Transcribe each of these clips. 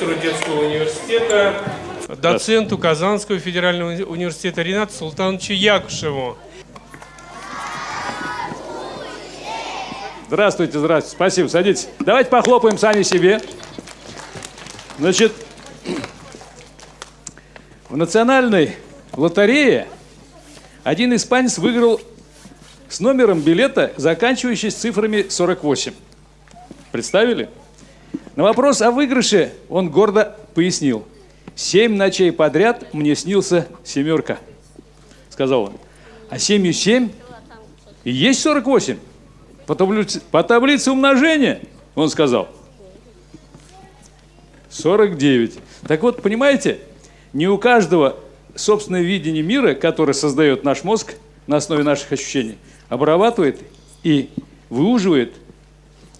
профессору детского университета, доценту Казанского федерального университета Ринату Султановичу Якушеву. Здравствуйте, здравствуйте. Спасибо, садитесь. Давайте похлопаем сами себе. Значит, в национальной лотерее один испанец выиграл с номером билета, заканчивающийся цифрами 48. Представили? На вопрос о выигрыше он гордо пояснил. «Семь ночей подряд мне снился семерка», сказал он. «А семью семь и есть 48?» По таблице, по таблице умножения, он сказал, 49. Так вот, понимаете, не у каждого собственное видение мира, которое создает наш мозг на основе наших ощущений, обрабатывает и выуживает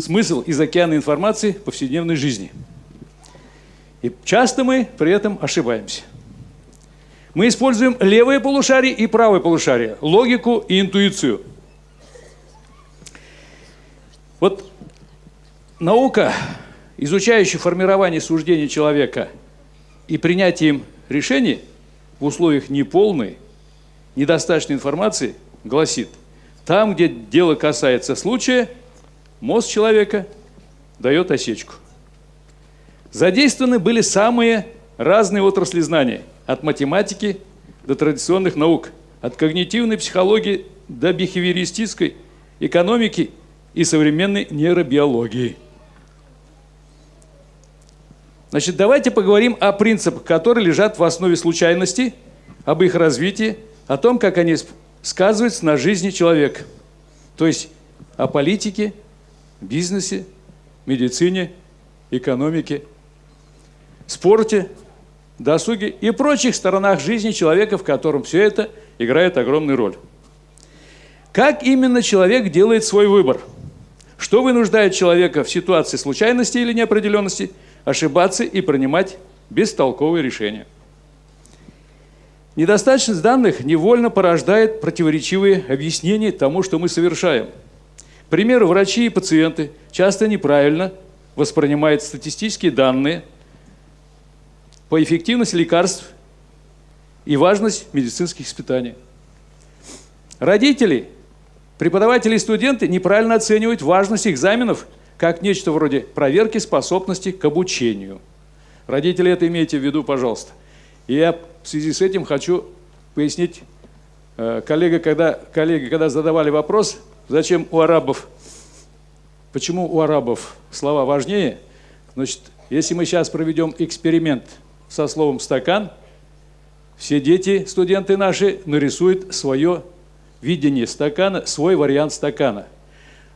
смысл из океана информации повседневной жизни. И часто мы при этом ошибаемся. Мы используем левое полушарие и правое полушарие, логику и интуицию. Вот наука, изучающая формирование суждений человека и принятие им решений в условиях неполной, недостаточной информации, гласит, там, где дело касается случая, мозг человека дает осечку. Задействованы были самые разные отрасли знания, от математики до традиционных наук, от когнитивной психологии до бихевиористической экономики и современной нейробиологии. Значит, давайте поговорим о принципах, которые лежат в основе случайности, об их развитии, о том, как они сказываются на жизни человека. То есть о политике, бизнесе, медицине, экономике, спорте, досуге и прочих сторонах жизни человека, в котором все это играет огромную роль. Как именно человек делает свой выбор? Что вынуждает человека в ситуации случайности или неопределенности ошибаться и принимать бестолковые решения? Недостаточность данных невольно порождает противоречивые объяснения тому, что мы совершаем. Примеру, врачи и пациенты часто неправильно воспринимают статистические данные по эффективности лекарств и важность медицинских испытаний. Родители, преподаватели и студенты неправильно оценивают важность экзаменов как нечто вроде проверки способности к обучению. Родители, это имейте в виду, пожалуйста. И я в связи с этим хочу пояснить, э, коллега, когда, коллеги, когда задавали вопрос, зачем у арабов, почему у арабов слова важнее, значит, если мы сейчас проведем эксперимент со словом «стакан», все дети, студенты наши, нарисуют свое видение стакана, свой вариант стакана.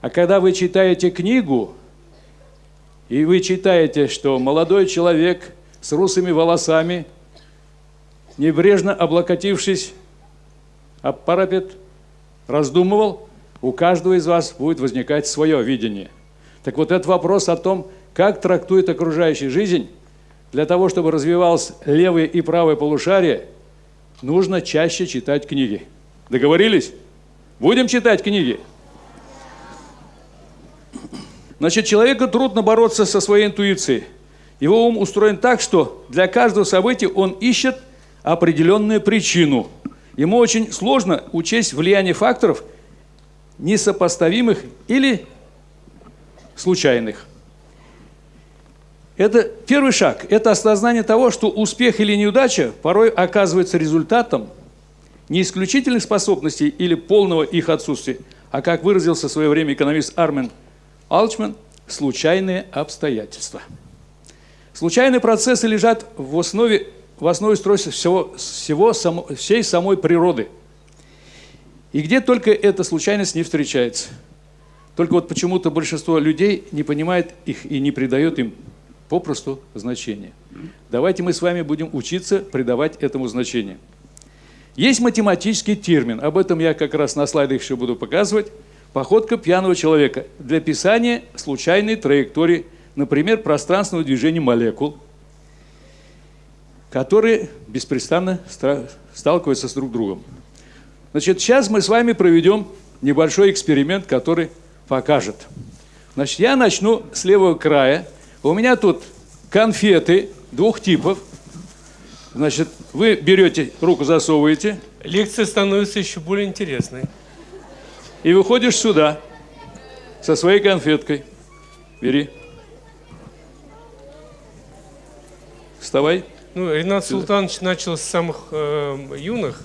А когда вы читаете книгу, и вы читаете, что молодой человек с русыми волосами – небрежно облокотившись об парапет, раздумывал, у каждого из вас будет возникать свое видение. Так вот этот вопрос о том, как трактует окружающая жизнь, для того, чтобы развивалось левое и правое полушарие, нужно чаще читать книги. Договорились? Будем читать книги. Значит, человеку трудно бороться со своей интуицией. Его ум устроен так, что для каждого события он ищет – определенную причину. Ему очень сложно учесть влияние факторов несопоставимых или случайных. Это первый шаг. Это осознание того, что успех или неудача порой оказывается результатом не исключительных способностей или полного их отсутствия, а, как выразился в свое время экономист Армен Алчман, случайные обстоятельства. Случайные процессы лежат в основе в основе устройства всего, всего само, всей самой природы. И где только эта случайность не встречается. Только вот почему-то большинство людей не понимает их и не придает им попросту значения. Давайте мы с вами будем учиться придавать этому значение. Есть математический термин, об этом я как раз на слайдах еще буду показывать. Походка пьяного человека для писания случайной траектории, например, пространственного движения молекул – которые беспрестанно сталкиваются с друг другом. Значит, сейчас мы с вами проведем небольшой эксперимент, который покажет. Значит, я начну с левого края. У меня тут конфеты двух типов. Значит, вы берете, руку засовываете Лекция становится еще более интересной. и выходишь сюда со своей конфеткой. Бери. Вставай. Ну, Ренат Султанович начал с самых э, юных,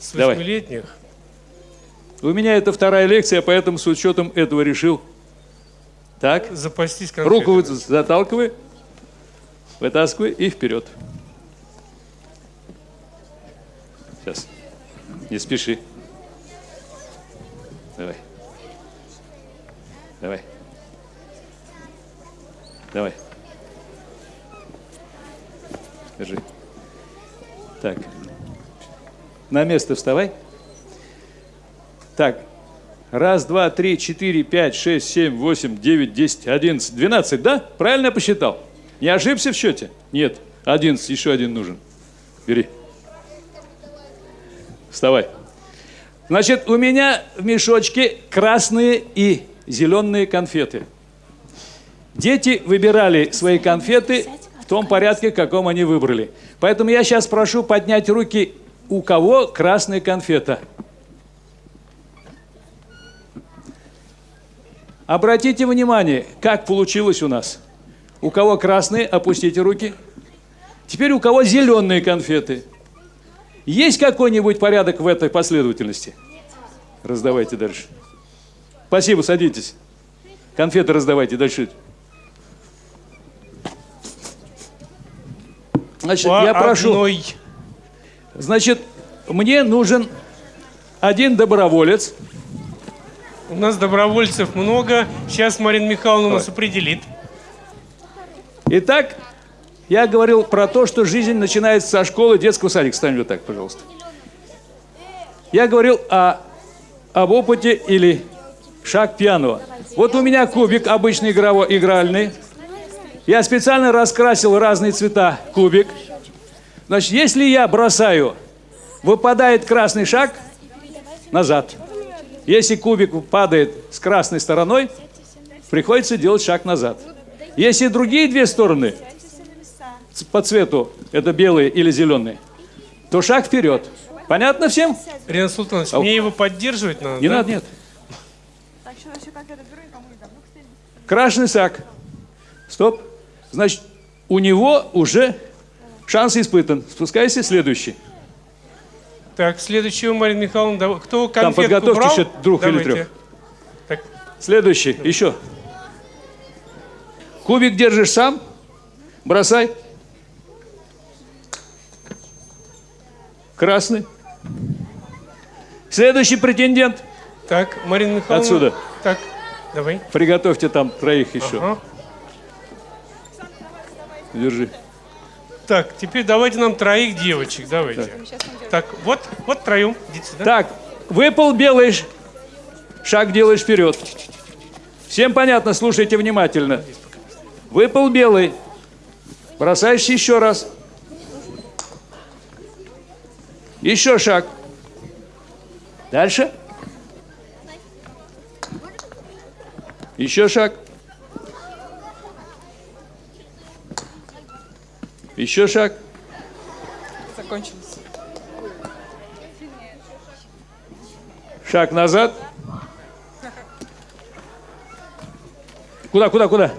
с восьмилетних. У меня это вторая лекция, поэтому с учетом этого решил. Так, Запастись конфетами. руку заталкивай, вытаскивай и вперед. Сейчас. Не спеши. Давай. Давай. Давай. Держи. Так. На место вставай. Так. Раз, два, три, четыре, пять, шесть, семь, восемь, девять, десять, одиннадцать, двенадцать, да? Правильно я посчитал? Не ошибся в счете? Нет. Одиннадцать, еще один нужен. Бери. Вставай. Значит, у меня в мешочке красные и зеленые конфеты. Дети выбирали свои конфеты в том порядке, в каком они выбрали. Поэтому я сейчас прошу поднять руки, у кого красная конфета. Обратите внимание, как получилось у нас. У кого красные, опустите руки. Теперь у кого зеленые конфеты. Есть какой-нибудь порядок в этой последовательности? Раздавайте дальше. Спасибо, садитесь. Конфеты раздавайте дальше. Значит, По я прошу. одной. Значит, мне нужен один доброволец. У нас добровольцев много. Сейчас Марина Михайловна нас определит. Итак, я говорил про то, что жизнь начинается со школы детского садика. Стань вот так, пожалуйста. Я говорил о, об опыте или шаг пьяного. Вот у меня кубик обычный игрово, игральный. Я специально раскрасил разные цвета кубик. Значит, если я бросаю, выпадает красный шаг назад. Если кубик падает с красной стороной, приходится делать шаг назад. Если другие две стороны по цвету, это белые или зеленые, то шаг вперед. Понятно всем? Ренат Султанович, мне его поддерживать надо, Не да? надо, нет. Красный шаг. Стоп. Значит, у него уже шанс испытан. Спускайся, следующий. Так, следующего, Марина Михайловна, кто конфетку подготовьте брал? еще двух или Давайте. трех. Так, Следующий. Еще. Кубик держишь сам. Бросай. Красный. Следующий претендент. так, Марина Михайловна. Отсюда. Так, давай. Приготовьте там троих еще. Ага. Держи. Так, теперь давайте нам троих девочек, давайте. Так, вот, вот троем, идите сюда. Так, выпал белый шаг делаешь вперед. Всем понятно, слушайте внимательно. Выпал белый. Бросаешь еще раз. Еще шаг. Дальше. Еще шаг. Еще шаг. Закончилось. Шаг назад. Куда, куда, куда?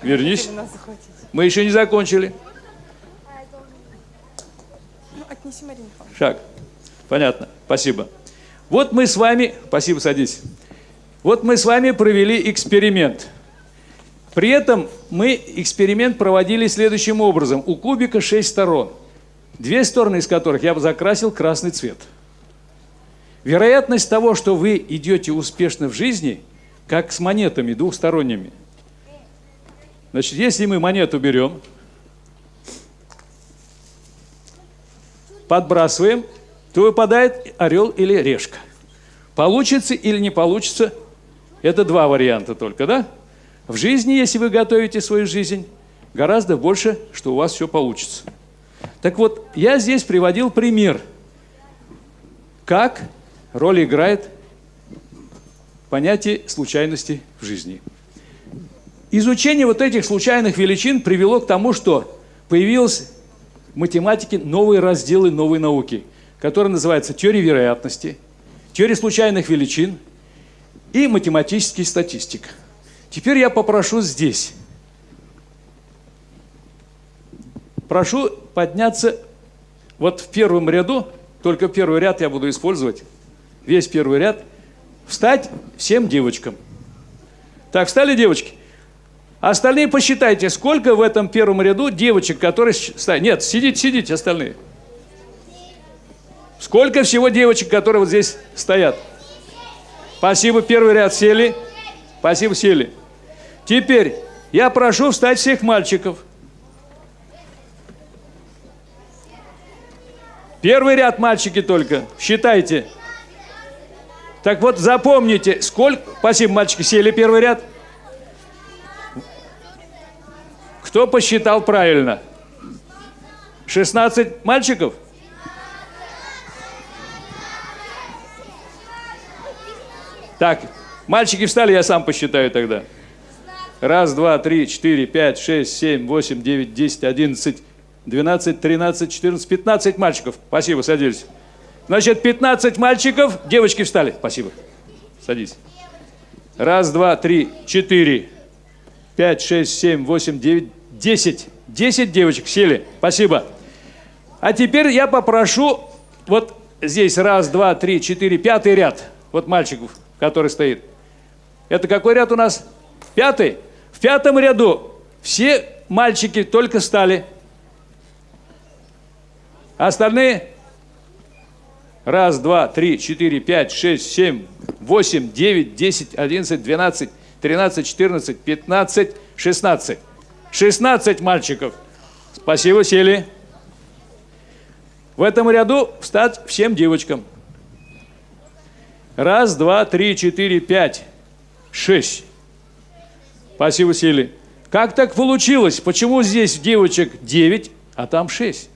Вернись. Мы еще не закончили. Ну. Шаг. Понятно. Спасибо. Вот мы с вами... Спасибо, садись. Вот мы с вами провели эксперимент. При этом мы эксперимент проводили следующим образом. У кубика 6 сторон. Две стороны из которых я бы закрасил красный цвет. Вероятность того, что вы идете успешно в жизни, как с монетами двухсторонними. Значит, если мы монету берем, подбрасываем, то выпадает орел или решка. Получится или не получится, это два варианта только, да? В жизни, если вы готовите свою жизнь, гораздо больше, что у вас все получится. Так вот, я здесь приводил пример, как роль играет понятие случайности в жизни. Изучение вот этих случайных величин привело к тому, что появились в математике новые разделы новой науки, которые называются теория вероятности, теория случайных величин и математический статистик. Теперь я попрошу здесь. Прошу подняться вот в первом ряду, только первый ряд я буду использовать, весь первый ряд, встать всем девочкам. Так, встали девочки? Остальные посчитайте, сколько в этом первом ряду девочек, которые... стоят. Нет, сидите, сидите остальные. Сколько всего девочек, которые вот здесь стоят? Спасибо, первый ряд сели. Спасибо, сели. Теперь я прошу встать всех мальчиков. Первый ряд мальчики только. Считайте. Так вот, запомните, сколько... Спасибо, мальчики, сели первый ряд. Кто посчитал правильно? 16 мальчиков? Так, мальчики встали, я сам посчитаю тогда. Раз, два, три, четыре, пять, шесть, семь, восемь, девять, десять, одиннадцать, 12, 13, 14, 15 мальчиков. Спасибо, садись. Значит, 15 мальчиков. Девочки встали. Спасибо. Садись. Раз, два, три, четыре, пять, шесть, семь, восемь, девять, десять. Десять девочек сели. Спасибо. А теперь я попрошу, вот здесь раз, два, три, четыре, пятый ряд. Вот мальчиков, который стоит. Это какой ряд у нас? Пятый. Пятом ряду все мальчики только стали. Остальные? Раз, два, три, четыре, пять, шесть, семь, восемь, девять, десять, одиннадцать, двенадцать, тринадцать, четырнадцать, пятнадцать, шестнадцать. Шестнадцать мальчиков. Спасибо, сели. В этом ряду встать всем девочкам. Раз, два, три, четыре, пять, шесть. Спасибо, сели. Как так получилось? Почему здесь девочек 9, а там 6?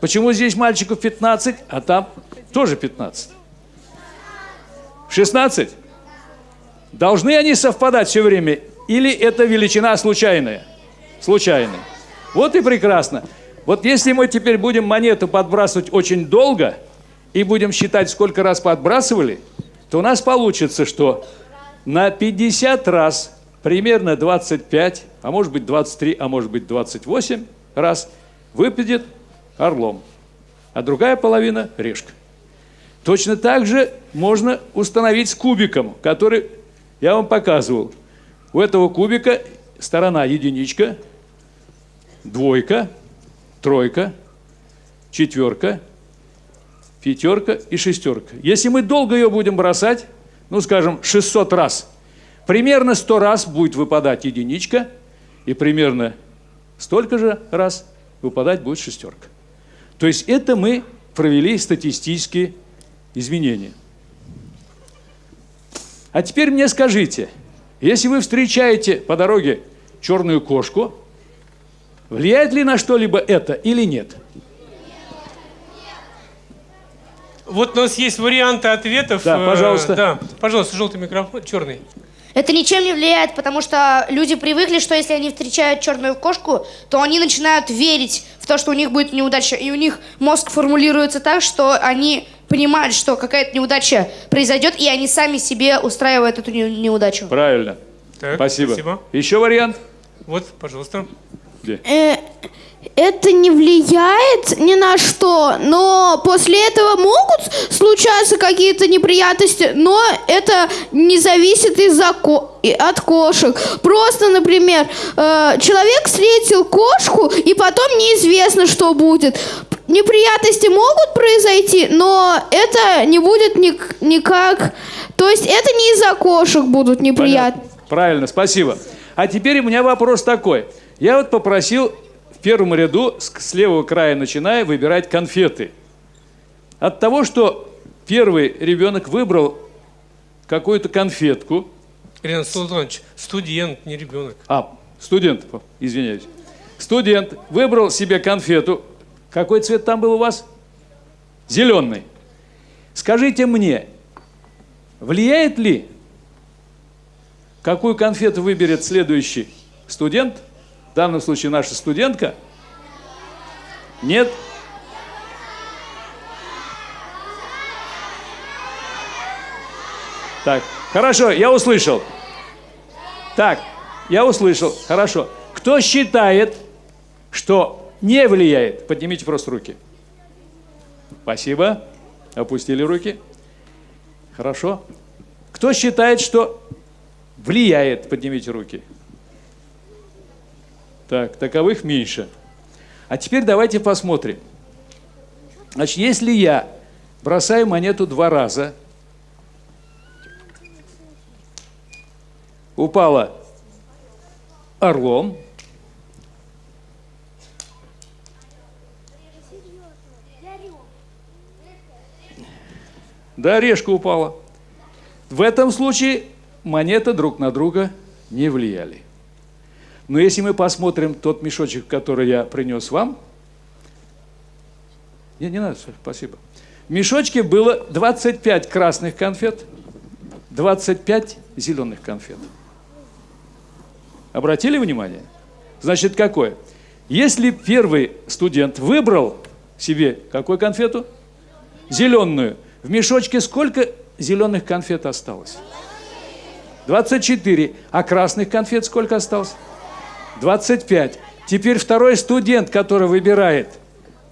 Почему здесь мальчиков 15, а там тоже 15? 16? Должны они совпадать все время? Или это величина случайная? Случайная. Вот и прекрасно. Вот если мы теперь будем монету подбрасывать очень долго и будем считать, сколько раз подбрасывали, то у нас получится, что на 50 раз, примерно 25, а может быть 23, а может быть 28 раз выпадет орлом, а другая половина – решка. Точно так же можно установить с кубиком, который я вам показывал. У этого кубика сторона единичка, двойка, тройка, четверка, пятерка и шестерка. Если мы долго ее будем бросать, ну, скажем, 600 раз, примерно 100 раз будет выпадать единичка, и примерно столько же раз выпадать будет шестерка. То есть это мы провели статистические изменения. А теперь мне скажите, если вы встречаете по дороге черную кошку, влияет ли на что-либо это или нет? Вот у нас есть варианты ответов. Да, Э, пожалуйста. Да, пожалуйста, желтый микрофон, черный. Это ничем не влияет, потому что люди привыкли, что если они встречают черную кошку, то они начинают верить в то, что у них будет неудача. И у них мозг формулируется так, что они понимают, что какая-то неудача произойдет, и они сами себе устраивают эту не- неудачу. Правильно. Так, Спасибо. спасибо. Еще вариант? Вот, пожалуйста. Где? Э, это не влияет ни на что, но после этого могут случаться какие-то неприятности, но это не зависит из-за ко- от кошек. Просто, например, э, человек встретил кошку, и потом неизвестно, что будет. Неприятности могут произойти, но это не будет ник- никак... То есть это не из-за кошек будут неприятности. Правильно, спасибо. А теперь у меня вопрос такой. Я вот попросил в первом ряду, с левого края начиная, выбирать конфеты. От того, что первый ребенок выбрал какую-то конфетку, Ирина Султанович, студент, не ребенок. а, студент, извиняюсь, студент выбрал себе конфету. Какой цвет там был у вас? Зеленый. Скажите мне, влияет ли какую конфету выберет следующий студент, в данном случае наша студентка? Нет? Так, хорошо, я услышал. Так, я услышал, хорошо. Кто считает, что не влияет? Поднимите просто руки. Спасибо. Опустили руки. Хорошо. Кто считает, что влияет? Поднимите руки. Так, таковых меньше. А теперь давайте посмотрим. Значит, если я бросаю монету два раза, упала орлом, Да, орешка упала. В этом случае монеты друг на друга не влияли. Но если мы посмотрим тот мешочек, который я принес вам, не, не надо, спасибо. В мешочке было 25 красных конфет, 25 зеленых конфет. Обратили внимание? Значит, какое? Если первый студент выбрал себе какую конфету? Зеленую – в мешочке сколько зеленых конфет осталось? 24. А красных конфет сколько осталось? 25. Теперь второй студент, который выбирает,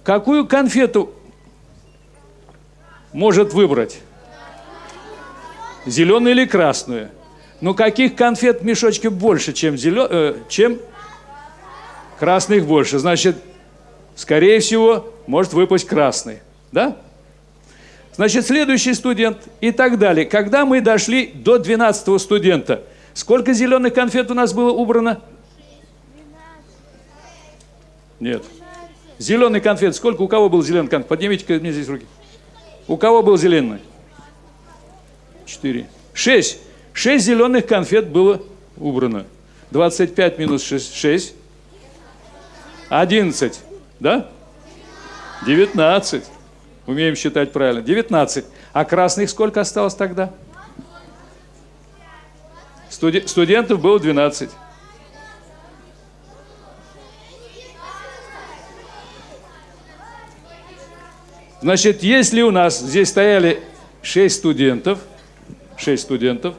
какую конфету может выбрать? Зеленую или красную? Ну, каких конфет в мешочке больше, чем, зелен... э, чем красных больше? Значит, скорее всего, может выпасть красный. Да? Значит, следующий студент и так далее. Когда мы дошли до 12 студента, сколько зеленых конфет у нас было убрано? Нет. Зеленый конфет. Сколько у кого был зеленый конфет? Поднимите мне здесь руки. У кого был зеленый? Четыре. Шесть. Шесть зеленых конфет было убрано. 25 минус 6. 6. 11. Да? 19. Умеем считать правильно. 19. А красных сколько осталось тогда? Студи студентов было 12. Значит, если у нас здесь стояли 6 студентов, 6 студентов,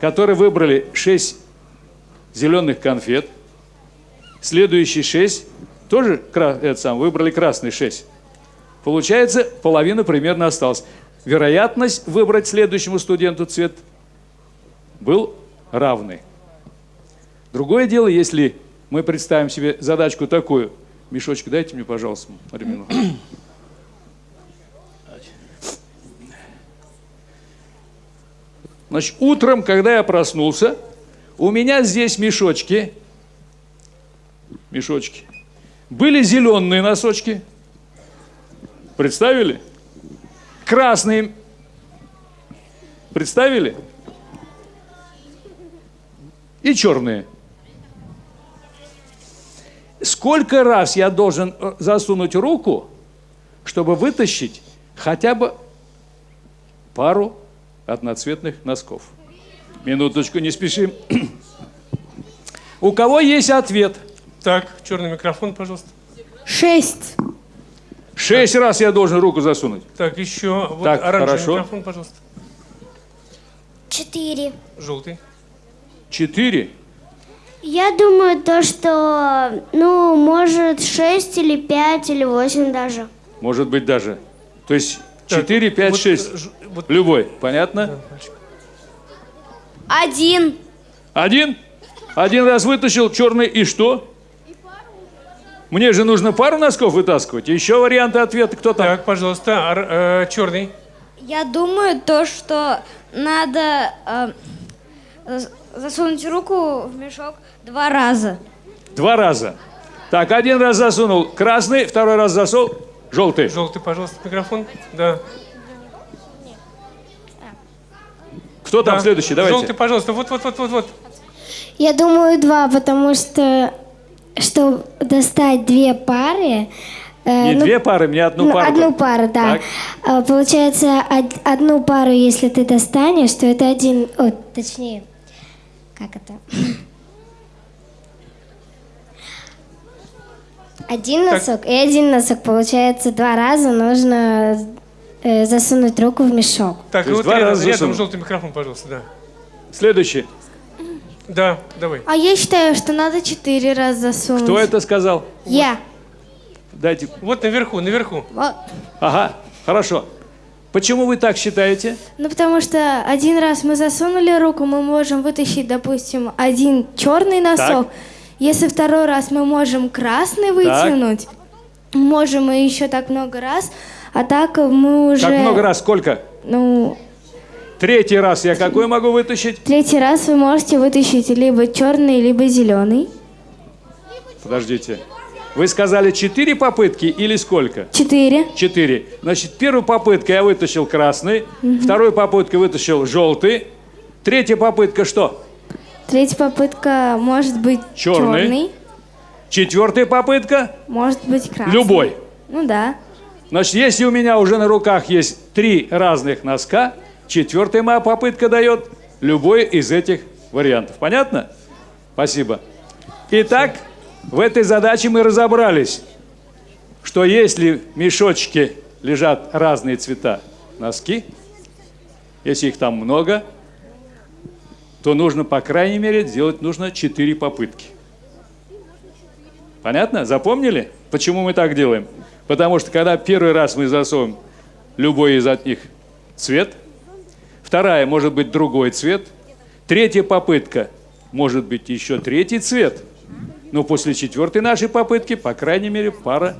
которые выбрали 6 зеленых конфет, следующие 6 тоже это сам, выбрали красный 6. Получается, половина примерно осталась. Вероятность выбрать следующему студенту цвет был равный. Другое дело, если мы представим себе задачку такую. Мешочек дайте мне, пожалуйста, Марину. Значит, утром, когда я проснулся, у меня здесь мешочки, мешочки, были зеленые носочки – Представили? Красные. Представили? И черные. Сколько раз я должен э, засунуть руку, чтобы вытащить хотя бы пару одноцветных носков? Минуточку, не спешим. У кого есть ответ? Так, черный микрофон, пожалуйста. Шесть. Шесть так. раз я должен руку засунуть. Так, еще. Вот так, оранжевый хорошо. микрофон, пожалуйста. Четыре. Желтый. Четыре? Я думаю, то, что, ну, может, шесть или пять или восемь даже. Может быть, даже. То есть четыре, пять, вот, шесть. Ж, вот, Любой. Понятно? Один. Один? Один раз вытащил черный и что? Мне же нужно пару носков вытаскивать. Еще варианты ответа. Кто там? Так, пожалуйста, ар, э, черный. Я думаю, то, что надо э, засунуть руку в мешок два раза. Два раза. Так, один раз засунул красный, второй раз засунул желтый. Желтый, пожалуйста, микрофон. Да. Кто там да. следующий? Давайте. Желтый, пожалуйста. Вот, вот, вот, вот, вот. Я думаю, два, потому что чтобы достать две пары... Э, Не ну, две пары, мне одну ну, пару. Одну пару, да. Так. А, получается, од, одну пару, если ты достанешь, то это один... О, точнее, как это? Один носок и один носок. Получается, два раза нужно э, засунуть руку в мешок. Так, То и вот два рядом, раза рядом желтый микрофон, пожалуйста, да. Следующий. Да, давай. А я считаю, что надо четыре раза засунуть. Кто это сказал? Я. Дайте. Вот наверху, наверху. Вот. Ага, хорошо. Почему вы так считаете? Ну, потому что один раз мы засунули руку, мы можем вытащить, допустим, один черный носок. Если второй раз мы можем красный вытянуть, можем и еще так много раз. А так мы уже... Как много раз? Сколько? Ну, Третий раз я какой могу вытащить? третий раз вы можете вытащить либо черный, либо зеленый. Подождите. Вы сказали четыре попытки или сколько? Четыре. Четыре. Значит, первую попытку я вытащил красный, вторую попытку вытащил желтый, третья попытка что? Третья попытка может быть Черный. черный, Четвертая попытка может быть красный. любой. Ну да. Значит, если у меня уже на руках есть три разных носка, четвертая моя попытка дает любой из этих вариантов. Понятно? Спасибо. Итак, в этой задаче мы разобрались, что если в мешочке лежат разные цвета носки, если их там много, то нужно, по крайней мере, сделать нужно 4 попытки. Понятно? Запомнили? Почему мы так делаем? Потому что когда первый раз мы засовываем любой из них цвет, вторая может быть другой цвет, третья попытка может быть еще третий цвет, но после четвертой нашей попытки, по крайней мере, пара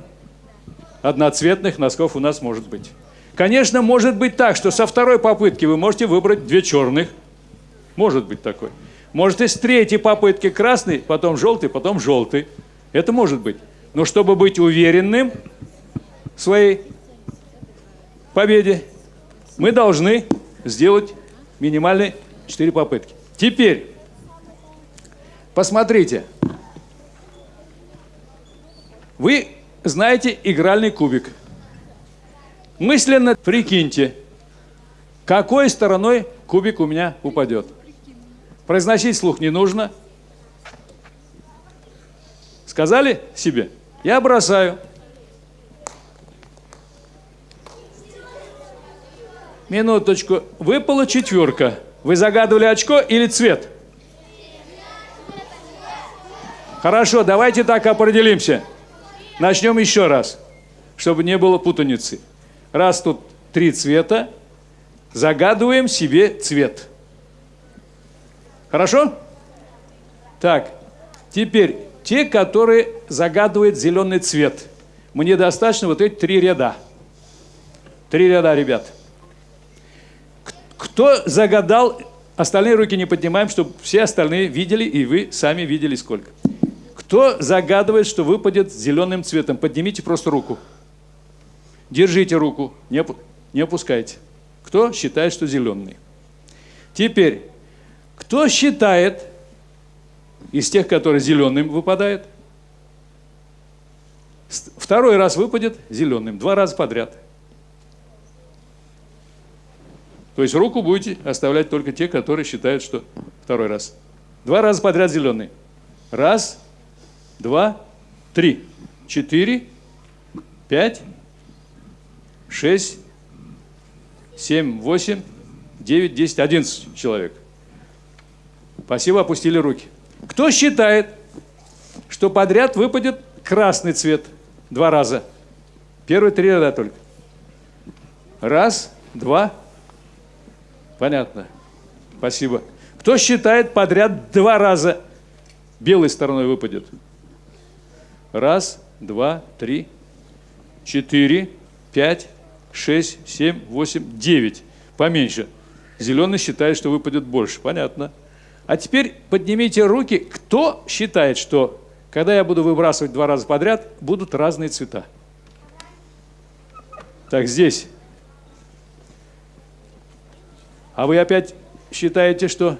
одноцветных носков у нас может быть. Конечно, может быть так, что со второй попытки вы можете выбрать две черных. Может быть такой. Может и с третьей попытки красный, потом желтый, потом желтый. Это может быть. Но чтобы быть уверенным в своей победе, мы должны сделать минимальные 4 попытки. Теперь, посмотрите. Вы знаете игральный кубик. Мысленно прикиньте, какой стороной кубик у меня упадет. Произносить слух не нужно. Сказали себе? Я бросаю. Минуточку. Выпала четверка. Вы загадывали очко или цвет? Хорошо, давайте так определимся. Начнем еще раз, чтобы не было путаницы. Раз тут три цвета, загадываем себе цвет. Хорошо? Так, теперь те, которые загадывают зеленый цвет. Мне достаточно вот эти три ряда. Три ряда, ребят. Кто загадал, остальные руки не поднимаем, чтобы все остальные видели, и вы сами видели сколько. Кто загадывает, что выпадет зеленым цветом? Поднимите просто руку. Держите руку, не, не опускайте. Кто считает, что зеленый? Теперь, кто считает из тех, которые зеленым выпадает? Второй раз выпадет зеленым, два раза подряд. То есть руку будете оставлять только те, которые считают, что второй раз. Два раза подряд зеленый. Раз, два, три, четыре, пять, шесть, семь, восемь, девять, десять, одиннадцать человек. Спасибо, опустили руки. Кто считает, что подряд выпадет красный цвет два раза? Первые три ряда только. Раз, два. Понятно. Спасибо. Кто считает подряд два раза белой стороной выпадет? Раз, два, три, четыре, пять, шесть, семь, восемь, девять. Поменьше. Зеленый считает, что выпадет больше. Понятно. А теперь поднимите руки, кто считает, что когда я буду выбрасывать два раза подряд, будут разные цвета. Так, здесь. А вы опять считаете, что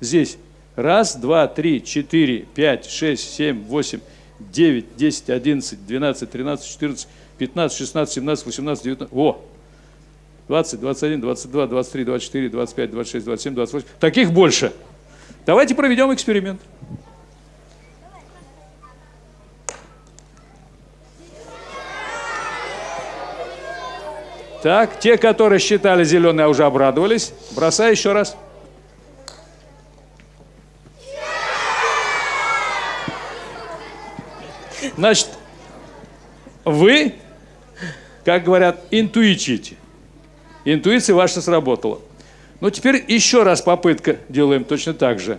здесь раз, два, три, четыре, пять, шесть, семь, восемь, девять, десять, одиннадцать, двенадцать, тринадцать, четырнадцать, пятнадцать, шестнадцать, семнадцать, восемнадцать, девятнадцать. О! 20, 21, 22, 23, 24, 25, 26, 27, 28. Таких больше. Давайте проведем эксперимент. Так, те, которые считали зеленые, уже обрадовались. Бросай еще раз. Значит, вы, как говорят, интуичите. Интуиция ваша сработала. Ну, теперь еще раз попытка делаем точно так же.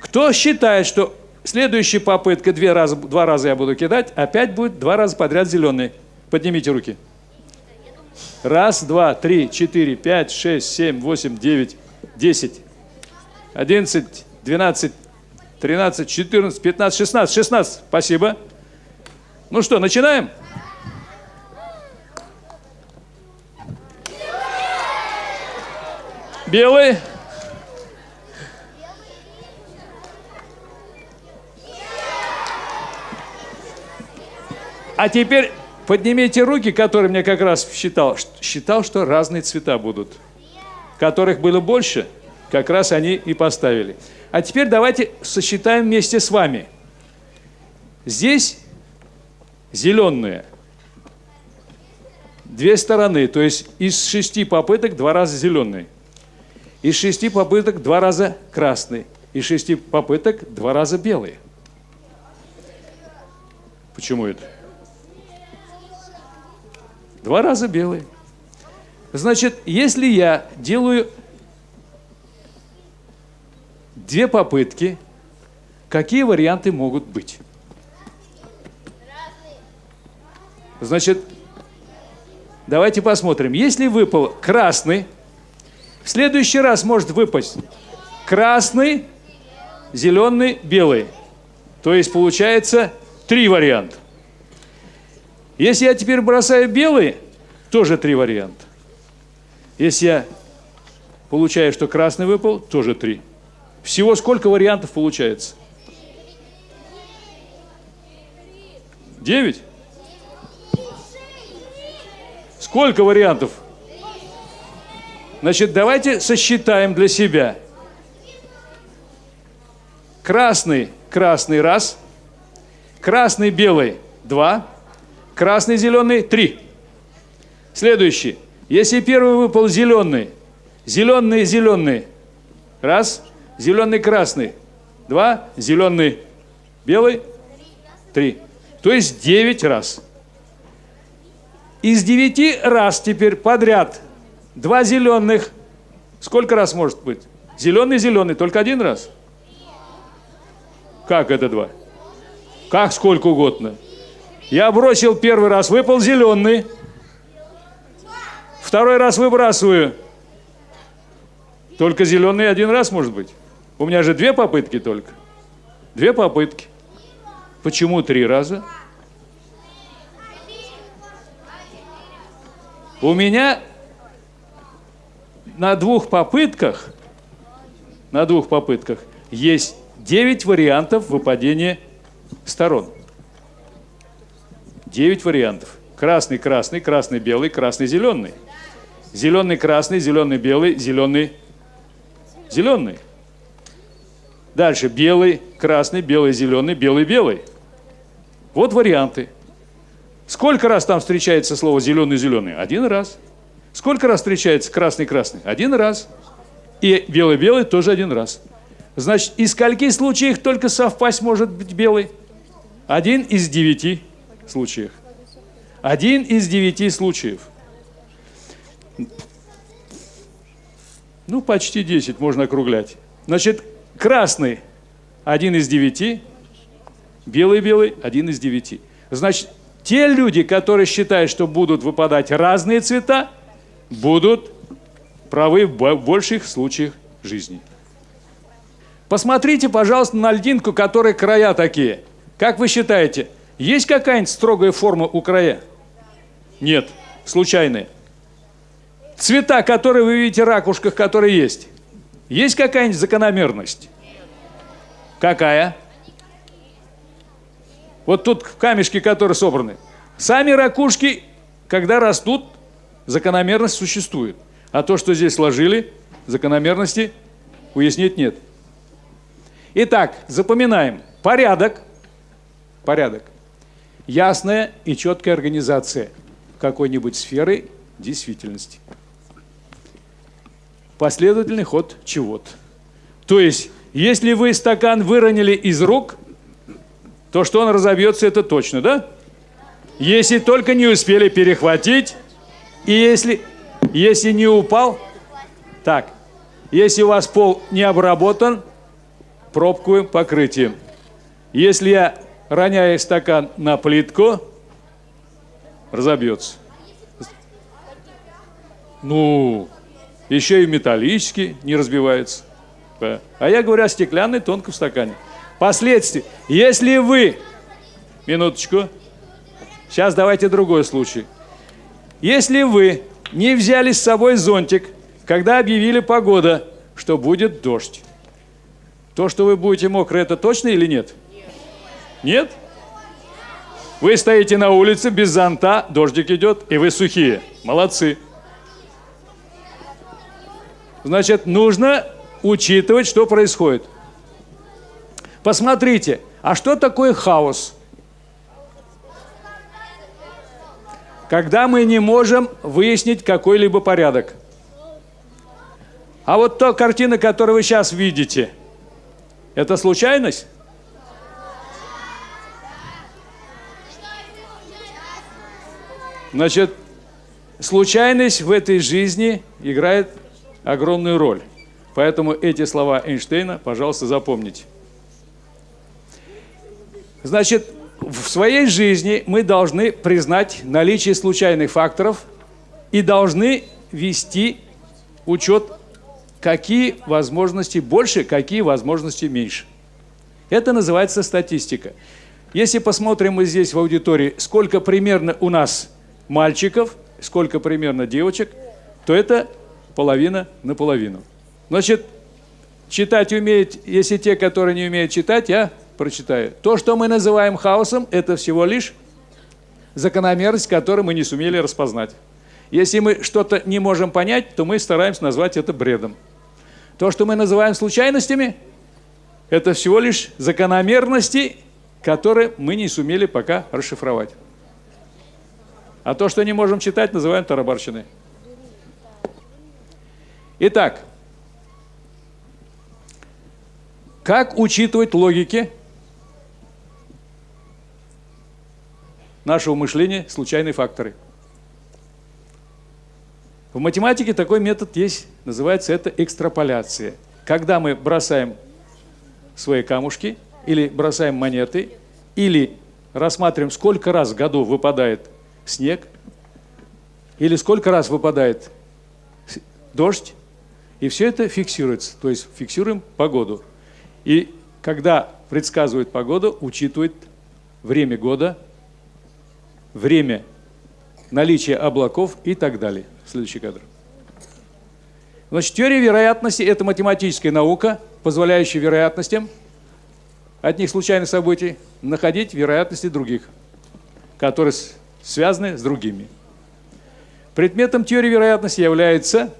Кто считает, что следующая попытка, две раза, два раза я буду кидать, опять будет два раза подряд зеленый? Поднимите руки. Раз, два, три, четыре, пять, шесть, семь, восемь, девять, десять, одиннадцать, двенадцать, тринадцать, четырнадцать, пятнадцать, шестнадцать. Шестнадцать. Спасибо. Ну что, начинаем? Белый. А теперь поднимите руки, которые мне как раз считал. Считал, что разные цвета будут. Которых было больше, как раз они и поставили. А теперь давайте сосчитаем вместе с вами. Здесь зеленые. Две стороны, то есть из шести попыток два раза зеленый. Из шести попыток два раза красный. Из шести попыток два раза белый. Почему это? Два раза белый. Значит, если я делаю две попытки, какие варианты могут быть? Значит, давайте посмотрим. Если выпал красный, в следующий раз может выпасть красный, зеленый, белый. То есть получается три варианта. Если я теперь бросаю белый, тоже три варианта. Если я получаю, что красный выпал, тоже три. Всего сколько вариантов получается? Девять? Сколько вариантов? Значит, давайте сосчитаем для себя. Красный, красный – раз. Красный, белый – два. Красный, зеленый – три. Следующий. Если первый выпал зеленый, зеленый, зеленый – раз. Зеленый, красный – два. Зеленый, белый – три. То есть девять раз. Из девяти раз теперь подряд два зеленых. Сколько раз может быть? Зеленый, зеленый, только один раз? Как это два? Как сколько угодно. Я бросил первый раз, выпал зеленый. Второй раз выбрасываю. Только зеленый один раз может быть. У меня же две попытки только. Две попытки. Почему три раза? У меня на двух попытках, на двух попытках есть 9 вариантов выпадения сторон. 9 вариантов. Красный, красный, красный, белый, красный, зеленый. Зеленый, красный, зеленый, белый, зеленый, зеленый. Дальше белый, красный, белый, зеленый, белый, белый. Вот варианты. Сколько раз там встречается слово зеленый-зеленый? Один раз. Сколько раз встречается красный-красный? Один раз. И белый-белый тоже один раз. Значит, из скольки случаев только совпасть может быть белый? Один из девяти случаев. Один из девяти случаев. Ну, почти десять можно округлять. Значит, красный один из девяти, белый-белый один из девяти. Значит, те люди, которые считают, что будут выпадать разные цвета, будут правы в больших случаях жизни. Посмотрите, пожалуйста, на льдинку, которой края такие. Как вы считаете, есть какая-нибудь строгая форма у края? Нет, случайные. Цвета, которые вы видите, ракушках, которые есть. Есть какая-нибудь закономерность? Какая? Вот тут камешки, которые собраны. Сами ракушки, когда растут, закономерность существует. А то, что здесь сложили, закономерности уяснить нет. Итак, запоминаем. Порядок. Порядок. Ясная и четкая организация какой-нибудь сферы действительности. Последовательный ход чего-то. То есть, если вы стакан выронили из рук, то что он разобьется, это точно, да? Если только не успели перехватить, и если, если не упал, так, если у вас пол не обработан, пробку покрытием. Если я роняю стакан на плитку, разобьется. Ну, еще и металлический не разбивается. А я говорю о стеклянной тонком стакане. Последствия. Если вы, минуточку, сейчас давайте другой случай. Если вы не взяли с собой зонтик, когда объявили погода, что будет дождь, то, что вы будете мокры, это точно или нет? Нет? Вы стоите на улице без зонта, дождик идет, и вы сухие. Молодцы. Значит, нужно учитывать, что происходит. Посмотрите, а что такое хаос? Когда мы не можем выяснить какой-либо порядок. А вот та картина, которую вы сейчас видите, это случайность? Значит, случайность в этой жизни играет огромную роль. Поэтому эти слова Эйнштейна, пожалуйста, запомните. Значит, в своей жизни мы должны признать наличие случайных факторов и должны вести учет, какие возможности больше, какие возможности меньше. Это называется статистика. Если посмотрим мы здесь в аудитории, сколько примерно у нас мальчиков, сколько примерно девочек, то это половина на половину. Значит, читать умеют, если те, которые не умеют читать, я прочитаю. То, что мы называем хаосом, это всего лишь закономерность, которую мы не сумели распознать. Если мы что-то не можем понять, то мы стараемся назвать это бредом. То, что мы называем случайностями, это всего лишь закономерности, которые мы не сумели пока расшифровать. А то, что не можем читать, называем тарабарщиной. Итак, как учитывать логики нашего мышления случайные факторы? В математике такой метод есть, называется это экстраполяция. Когда мы бросаем свои камушки, или бросаем монеты, или рассматриваем, сколько раз в году выпадает снег, или сколько раз выпадает дождь, и все это фиксируется, то есть фиксируем погоду. И когда предсказывают погоду, учитывают время года, время наличия облаков и так далее. Следующий кадр. Значит, теория вероятности – это математическая наука, позволяющая вероятностям одних случайных событий находить вероятности других, которые связаны с другими. Предметом теории вероятности является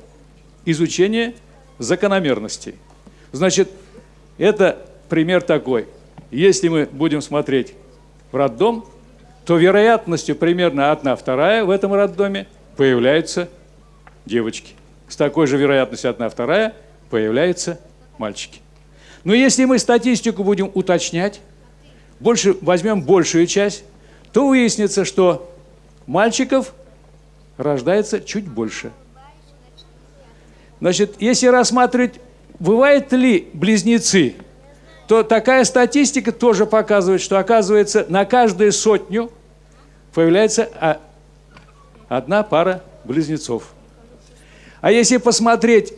изучение закономерностей. Значит, это пример такой. Если мы будем смотреть в роддом, то вероятностью примерно одна вторая в этом роддоме появляются девочки. С такой же вероятностью одна вторая появляются мальчики. Но если мы статистику будем уточнять, больше, возьмем большую часть, то выяснится, что мальчиков рождается чуть больше – Значит, если рассматривать, бывают ли близнецы, то такая статистика тоже показывает, что, оказывается, на каждую сотню появляется а, одна пара близнецов. А если посмотреть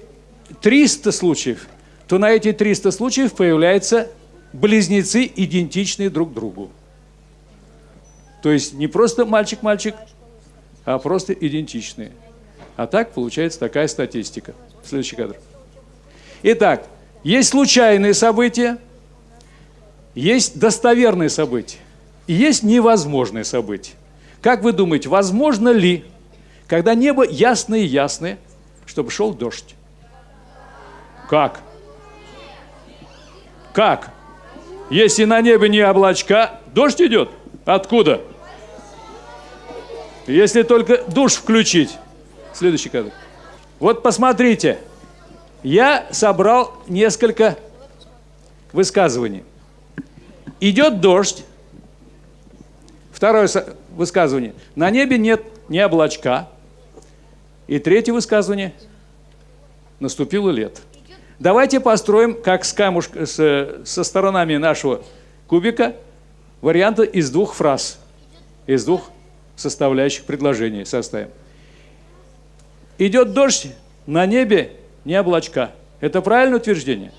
300 случаев, то на эти 300 случаев появляются близнецы, идентичные друг другу. То есть не просто мальчик-мальчик, а просто идентичные. А так получается такая статистика. Следующий кадр. Итак, есть случайные события, есть достоверные события и есть невозможные события. Как вы думаете, возможно ли, когда небо ясное-ясное, чтобы шел дождь? Как? Как? Если на небе не облачка, дождь идет? Откуда? Если только душ включить. Следующий кадр. Вот посмотрите. Я собрал несколько высказываний. Идет дождь. Второе высказывание. На небе нет ни облачка. И третье высказывание. Наступило лето. Давайте построим, как с камуш... с- со сторонами нашего кубика, варианты из двух фраз, из двух составляющих предложений составим. Идет дождь, на небе не облачка. Это правильное утверждение?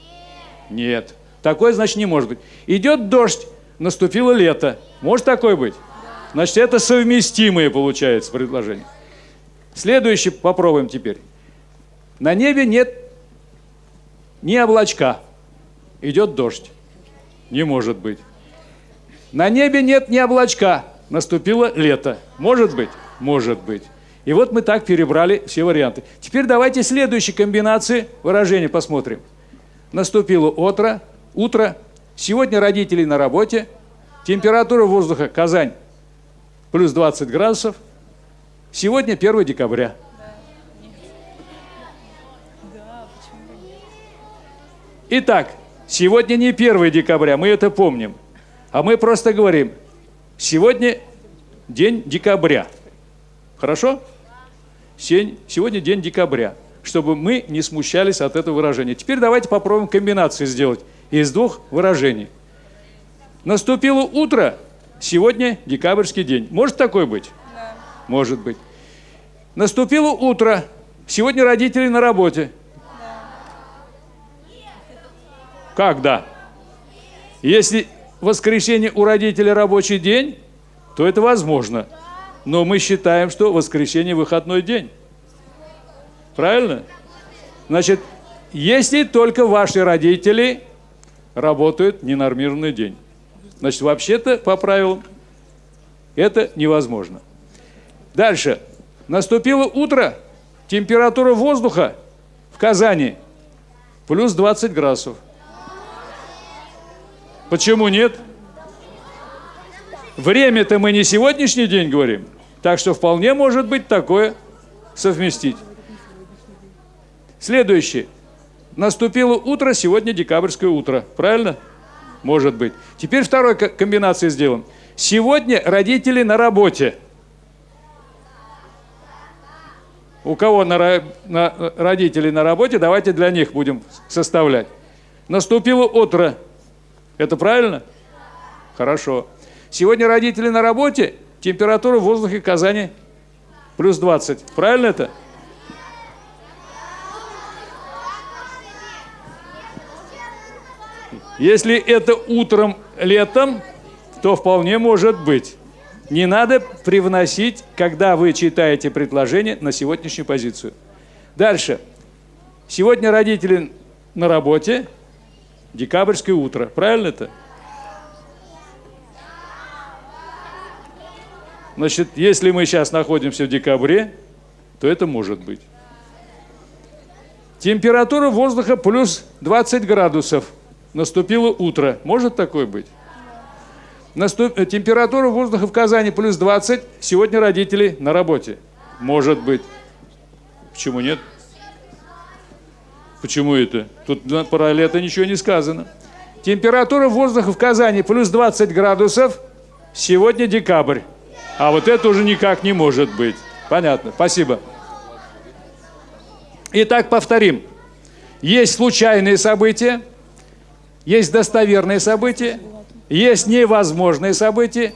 Нет. Такое, значит, не может быть. Идет дождь, наступило лето. Может такое быть? Значит, это совместимые, получается, предложения. Следующее попробуем теперь. На небе нет ни облачка. Идет дождь. Не может быть. На небе нет ни облачка. Наступило лето. Может быть? Может быть. И вот мы так перебрали все варианты. Теперь давайте следующие комбинации выражений посмотрим. Наступило утро, утро. Сегодня родители на работе. Температура воздуха Казань плюс 20 градусов. Сегодня 1 декабря. Итак, сегодня не 1 декабря, мы это помним. А мы просто говорим, сегодня день декабря. Хорошо? Сегодня день декабря, чтобы мы не смущались от этого выражения. Теперь давайте попробуем комбинации сделать из двух выражений. Наступило утро, сегодня декабрьский день. Может такой быть? Может быть. Наступило утро, сегодня родители на работе. Как да? Если воскресенье у родителей рабочий день, то это возможно. Но мы считаем, что воскресенье выходной день. Правильно? Значит, если только ваши родители работают ненормированный день. Значит, вообще-то по правилам это невозможно. Дальше. Наступило утро, температура воздуха в Казани плюс 20 градусов. Почему нет? Время-то мы не сегодняшний день говорим, так что вполне может быть такое совместить. Следующее. Наступило утро, сегодня декабрьское утро. Правильно? Может быть. Теперь второй ко- комбинации сделаем. Сегодня родители на работе. У кого на, на- родители на работе, давайте для них будем составлять. Наступило утро. Это правильно? Хорошо. Сегодня родители на работе, температура в воздухе Казани плюс 20. Правильно это? Если это утром летом, то вполне может быть. Не надо привносить, когда вы читаете предложение, на сегодняшнюю позицию. Дальше. Сегодня родители на работе, декабрьское утро. Правильно это? Значит, если мы сейчас находимся в декабре, то это может быть. Температура воздуха плюс 20 градусов. Наступило утро. Может такое быть? Наступ- э, Температура воздуха в Казани плюс 20. Сегодня родители на работе. Может быть. Почему нет? Почему это? Тут про лето ничего не сказано. Температура воздуха в Казани плюс 20 градусов. Сегодня декабрь. А вот это уже никак не может быть. Понятно. Спасибо. Итак, повторим. Есть случайные события, есть достоверные события, есть невозможные события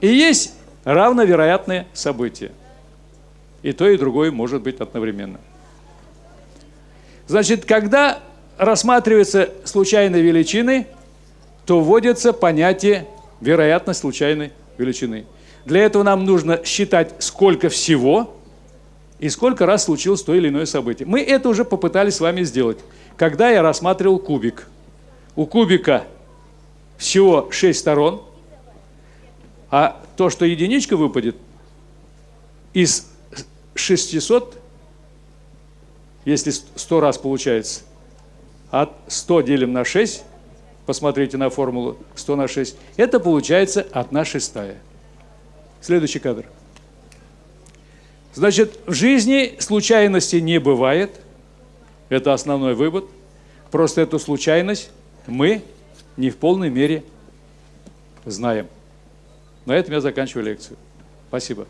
и есть равновероятные события. И то, и другое может быть одновременно. Значит, когда рассматриваются случайные величины, то вводится понятие вероятность случайной величины. Для этого нам нужно считать, сколько всего и сколько раз случилось то или иное событие. Мы это уже попытались с вами сделать, когда я рассматривал кубик. У кубика всего 6 сторон, а то, что единичка выпадет, из 600, если 100 раз получается, от 100 делим на 6, посмотрите на формулу 100 на 6, это получается 1 шестая. Следующий кадр. Значит, в жизни случайности не бывает. Это основной вывод. Просто эту случайность мы не в полной мере знаем. На этом я заканчиваю лекцию. Спасибо.